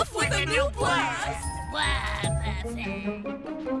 off with a new blast! Wow.